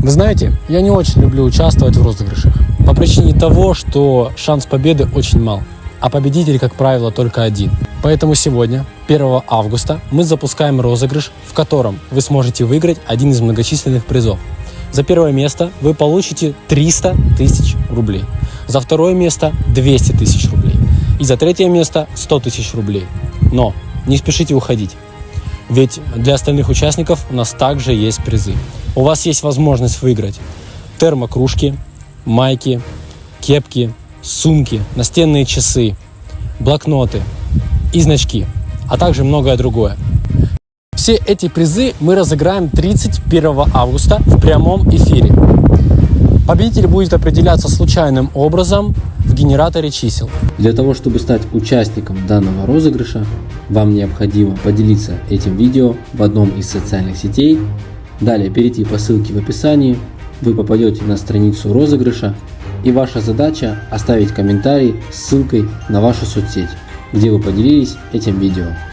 Вы знаете, я не очень люблю участвовать в розыгрышах. По причине того, что шанс победы очень мал. А победитель, как правило, только один. Поэтому сегодня, 1 августа, мы запускаем розыгрыш, в котором вы сможете выиграть один из многочисленных призов. За первое место вы получите 300 тысяч рублей. За второе место 200 тысяч рублей. И за третье место 100 тысяч рублей. Но не спешите уходить. Ведь для остальных участников у нас также есть призы. У вас есть возможность выиграть термокружки, майки, кепки, сумки, настенные часы, блокноты и значки, а также многое другое. Все эти призы мы разыграем 31 августа в прямом эфире. Победитель будет определяться случайным образом в генераторе чисел. Для того, чтобы стать участником данного розыгрыша, вам необходимо поделиться этим видео в одном из социальных сетей, далее перейти по ссылке в описании, вы попадете на страницу розыгрыша и ваша задача оставить комментарий с ссылкой на вашу соцсеть, где вы поделились этим видео.